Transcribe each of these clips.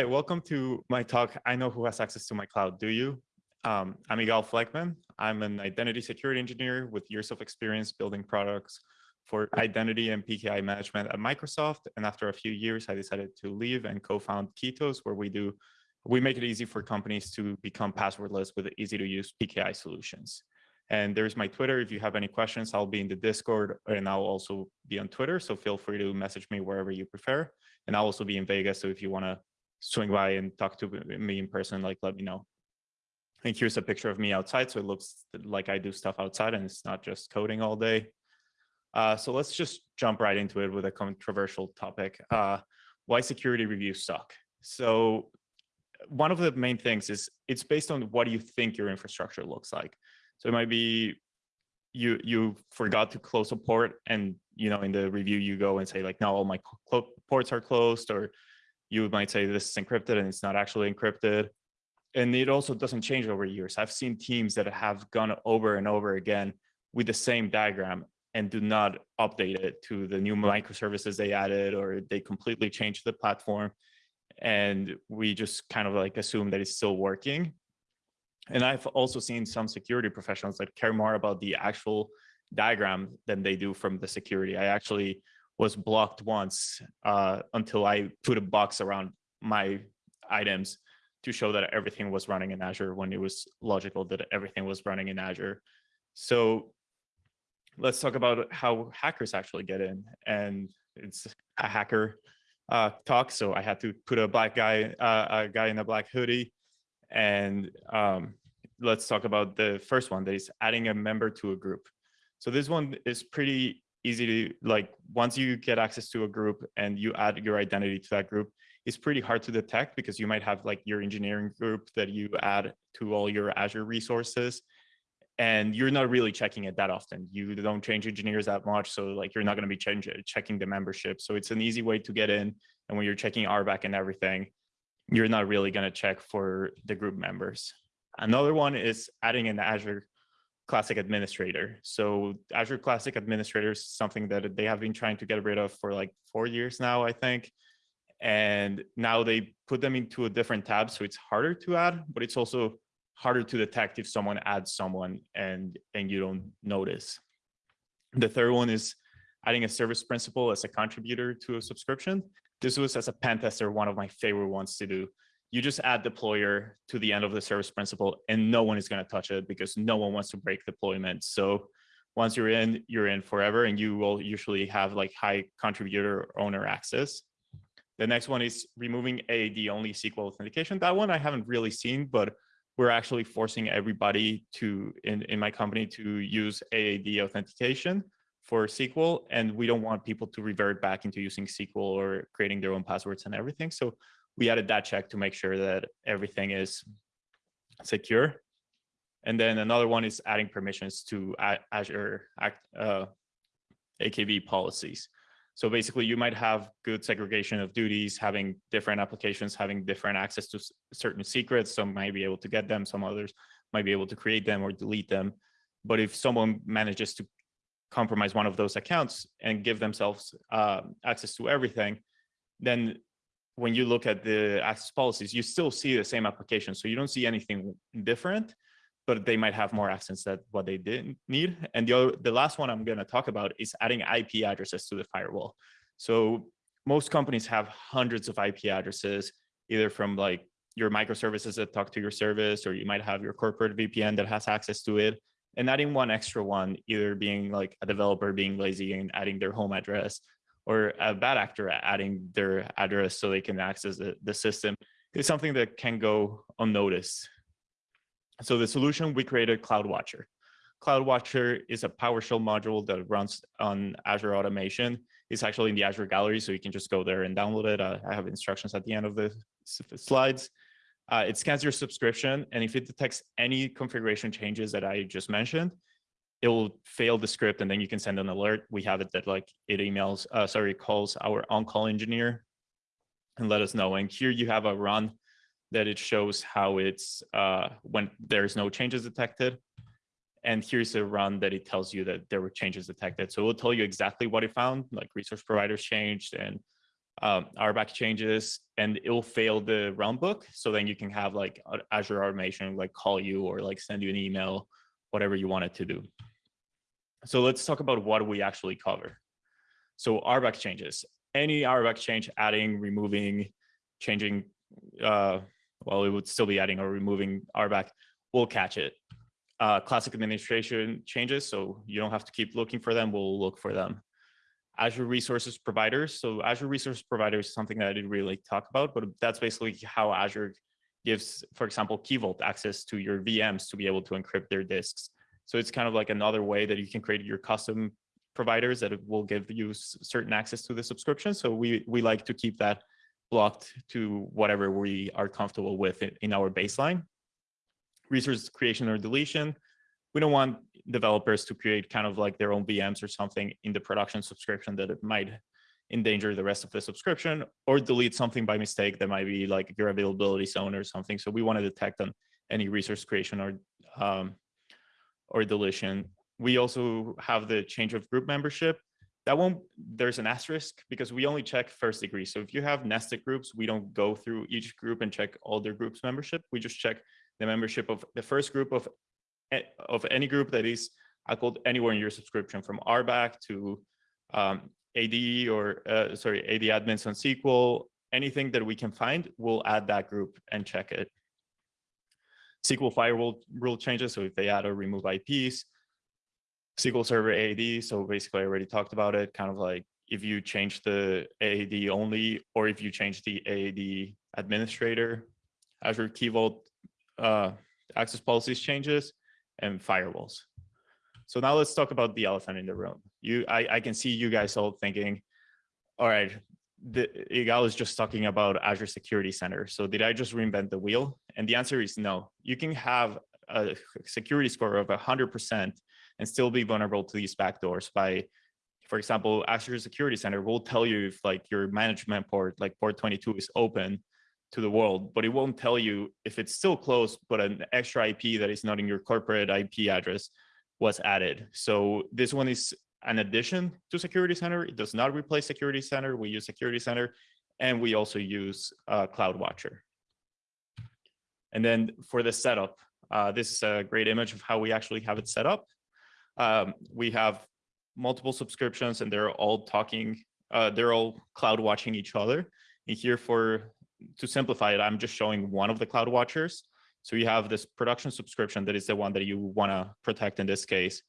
Hi, welcome to my talk. I know who has access to my cloud, do you? Um, I'm Igal Flegmann. I'm an identity security engineer with years of experience building products for identity and PKI management at Microsoft. And after a few years, I decided to leave and co-found Keytos, where we do, we make it easy for companies to become passwordless with easy to use PKI solutions. And there's my Twitter. If you have any questions, I'll be in the Discord and I'll also be on Twitter. So feel free to message me wherever you prefer. And I'll also be in Vegas. So if you want to swing by and talk to me in person, like let me know. And here's a picture of me outside. So it looks like I do stuff outside and it's not just coding all day. Uh, so let's just jump right into it with a controversial topic. Uh, why security reviews suck. So one of the main things is it's based on what you think your infrastructure looks like. So it might be you you forgot to close a port and you know in the review you go and say like no all my ports are closed or you might say this is encrypted and it's not actually encrypted and it also doesn't change over years. I've seen teams that have gone over and over again with the same diagram and do not update it to the new microservices they added or they completely changed the platform. And we just kind of like assume that it's still working. And I've also seen some security professionals that care more about the actual diagram than they do from the security. I actually was blocked once uh, until I put a box around my items to show that everything was running in Azure when it was logical that everything was running in Azure. So let's talk about how hackers actually get in. And it's a hacker uh, talk. So I had to put a black guy, uh, a guy in a black hoodie. And um, let's talk about the first one that is adding a member to a group. So this one is pretty easy to like, once you get access to a group and you add your identity to that group, it's pretty hard to detect because you might have like your engineering group that you add to all your Azure resources and you're not really checking it that often. You don't change engineers that much. So like you're not going to be change, checking the membership. So it's an easy way to get in. And when you're checking RBAC and everything, you're not really going to check for the group members. Another one is adding an Azure Classic Administrator. So Azure Classic Administrator is something that they have been trying to get rid of for like four years now, I think. And now they put them into a different tab so it's harder to add but it's also harder to detect if someone adds someone and and you don't notice. The third one is adding a service principal as a contributor to a subscription. This was as a pen tester one of my favorite ones to do you just add deployer to the end of the service principal and no one is going to touch it because no one wants to break deployment so once you're in you're in forever and you will usually have like high contributor owner access the next one is removing AAD only SQL authentication. That one I haven't really seen, but we're actually forcing everybody to in, in my company to use AAD authentication for SQL. And we don't want people to revert back into using SQL or creating their own passwords and everything. So we added that check to make sure that everything is secure. And then another one is adding permissions to Azure uh, AKV policies. So basically you might have good segregation of duties, having different applications, having different access to certain secrets. Some might be able to get them, some others might be able to create them or delete them. But if someone manages to compromise one of those accounts and give themselves uh, access to everything, then when you look at the access policies, you still see the same application. So you don't see anything different, but they might have more access than what they didn't need. And the, other, the last one I'm going to talk about is adding IP addresses to the firewall. So most companies have hundreds of IP addresses, either from like your microservices that talk to your service, or you might have your corporate VPN that has access to it. And adding one extra one, either being like a developer being lazy and adding their home address, or a bad actor adding their address so they can access the, the system, is something that can go unnoticed. So the solution, we created CloudWatcher. CloudWatcher is a PowerShell module that runs on Azure Automation. It's actually in the Azure Gallery, so you can just go there and download it. Uh, I have instructions at the end of the slides. Uh, it scans your subscription, and if it detects any configuration changes that I just mentioned, it will fail the script, and then you can send an alert. We have it that like it emails, uh, sorry, calls our on-call engineer and let us know. And here you have a run that it shows how it's uh, when there's no changes detected. And here's a run that it tells you that there were changes detected. So it will tell you exactly what it found, like resource providers changed and um, RBAC changes and it'll fail the runbook. So then you can have like Azure automation, like call you or like send you an email, whatever you want it to do. So let's talk about what we actually cover. So RBAC changes, any RBAC change, adding, removing, changing, uh, well, it would still be adding or removing RBAC, we'll catch it. Uh, classic administration changes, so you don't have to keep looking for them, we'll look for them. Azure Resources Providers. So Azure Resource Providers is something that I didn't really talk about, but that's basically how Azure gives, for example, Key Vault access to your VMs to be able to encrypt their disks. So it's kind of like another way that you can create your custom providers that will give you certain access to the subscription. So we, we like to keep that blocked to whatever we are comfortable with in our baseline. Resource creation or deletion. We don't want developers to create kind of like their own VMs or something in the production subscription that it might endanger the rest of the subscription or delete something by mistake that might be like your availability zone or something. So we want to detect on any resource creation or um, or deletion. We also have the change of group membership. That won't, there's an asterisk because we only check first degree. So if you have nested groups, we don't go through each group and check all their groups membership. We just check the membership of the first group of of any group that is called anywhere in your subscription from RBAC to um, AD or uh, sorry, AD admins on SQL, anything that we can find, we'll add that group and check it. SQL firewall rule changes. So if they add or remove IPs, SQL Server AD, So basically I already talked about it, kind of like if you change the AAD only, or if you change the AAD administrator, Azure Key Vault uh, access policies changes, and firewalls. So now let's talk about the elephant in the room. You, I, I can see you guys all thinking, all right, the Igal is just talking about Azure Security Center. So did I just reinvent the wheel? And the answer is no. You can have a security score of 100% and still be vulnerable to these backdoors by, for example, Azure Security Center will tell you if like your management port, like port 22 is open to the world, but it won't tell you if it's still closed, but an extra IP that is not in your corporate IP address was added. So this one is an addition to Security Center. It does not replace Security Center. We use Security Center and we also use uh, CloudWatcher. And then for the setup, uh, this is a great image of how we actually have it set up. Um, we have multiple subscriptions and they're all talking, uh, they're all cloud watching each other. And here for to simplify it, I'm just showing one of the cloud watchers. So you have this production subscription that is the one that you want to protect in this case.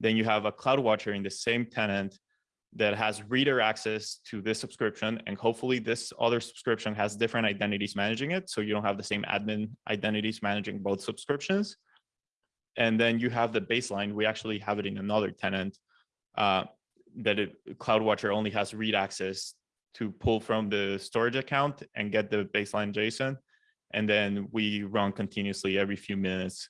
Then you have a cloud watcher in the same tenant that has reader access to this subscription. And hopefully this other subscription has different identities managing it. So you don't have the same admin identities managing both subscriptions. And then you have the baseline. We actually have it in another tenant uh, that it, CloudWatcher only has read access to pull from the storage account and get the baseline JSON. And then we run continuously every few minutes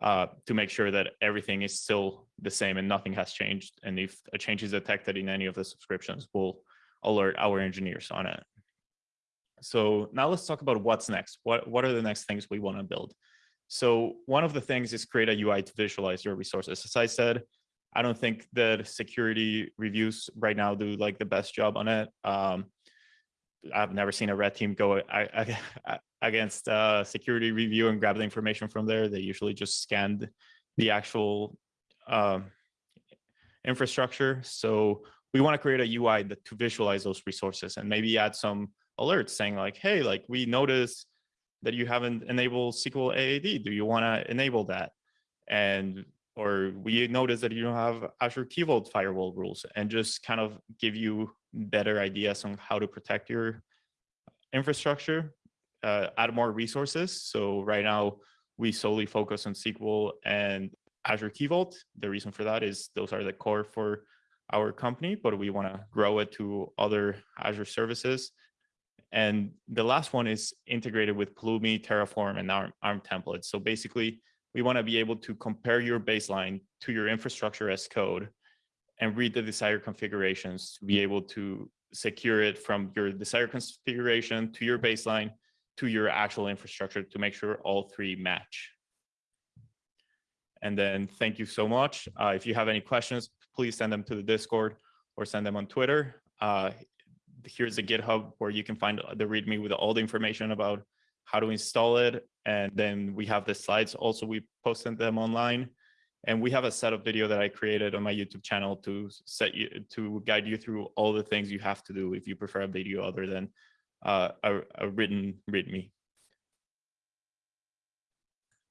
uh, to make sure that everything is still the same and nothing has changed. And if a change is detected in any of the subscriptions, we'll alert our engineers on it. So now let's talk about what's next. What, what are the next things we want to build? So one of the things is create a UI to visualize your resources. As I said, I don't think that security reviews right now do like the best job on it. Um, I've never seen a red team go against uh, security review and grab the information from there. They usually just scanned the actual um, infrastructure. So we want to create a UI that to visualize those resources and maybe add some alerts saying like, hey, like we noticed that you haven't enabled SQL AAD. Do you want to enable that? And or we notice that you don't have Azure Key Vault firewall rules and just kind of give you better ideas on how to protect your infrastructure, uh, add more resources. So right now we solely focus on SQL and Azure Key Vault. The reason for that is those are the core for our company, but we want to grow it to other Azure services. And the last one is integrated with Pulumi, Terraform, and ARM, ARM templates. So basically, we want to be able to compare your baseline to your infrastructure as code and read the desired configurations to be able to secure it from your desired configuration to your baseline to your actual infrastructure to make sure all three match. And then thank you so much. Uh, if you have any questions, please send them to the Discord or send them on Twitter. Uh, here's the GitHub where you can find the README with all the information about how to install it. And then we have the slides also, we posted them online. And we have a set of video that I created on my YouTube channel to set you to guide you through all the things you have to do if you prefer a video other than uh, a, a written README.